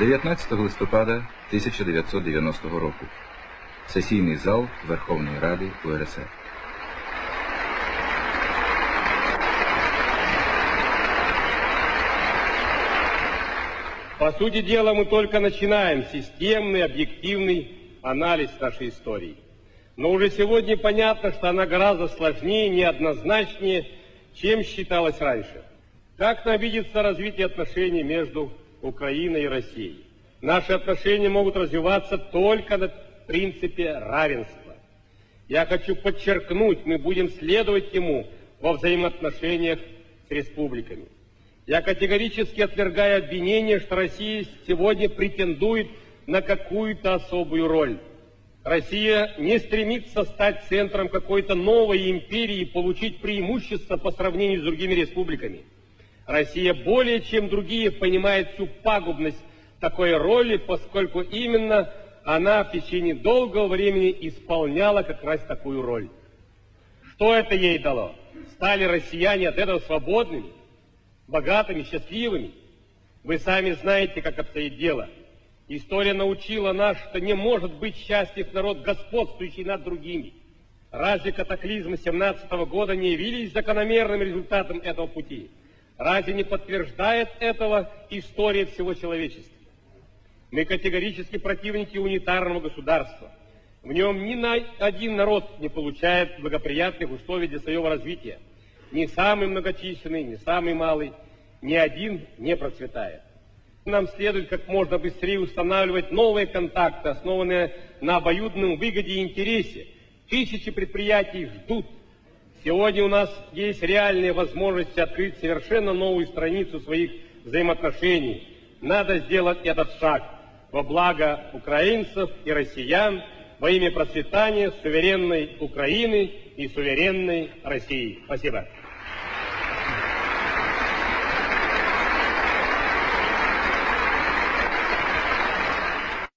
19 листопада 1990 року. Сесійний зал Верховної Ради УРСР. По сути дела, мы только начинаем системный, объективный анализ нашей истории. Но уже сегодня понятно, что она гораздо сложнее, неоднозначнее, чем считалось раньше. Как нам видится развитие отношений между Украиной и Россией? Наши отношения могут развиваться только на принципе равенства. Я хочу подчеркнуть, мы будем следовать ему во взаимоотношениях с республиками. Я категорически отвергаю обвинение, что Россия сегодня претендует на какую-то особую роль. Россия не стремится стать центром какой-то новой империи и получить преимущество по сравнению с другими республиками. Россия более чем другие понимает всю пагубность такой роли, поскольку именно она в течение долгого времени исполняла как раз такую роль. Что это ей дало? Стали россияне от этого свободными, богатыми, счастливыми? Вы сами знаете, как обстоит дело. История научила нас, что не может быть счастлив народ, господствующий над другими. Разве катаклизмы 17 года не явились закономерным результатом этого пути? Разве не подтверждает этого история всего человечества? Мы категорически противники унитарного государства. В нем ни на один народ не получает благоприятных условий для своего развития. Ни самый многочисленный, ни самый малый, ни один не процветает. Нам следует как можно быстрее устанавливать новые контакты, основанные на обоюдном выгоде и интересе. Тысячи предприятий ждут. Сегодня у нас есть реальные возможности открыть совершенно новую страницу своих взаимоотношений. Надо сделать этот шаг во благо украинцев и россиян, во имя процветания суверенной Украины и суверенной России. Спасибо.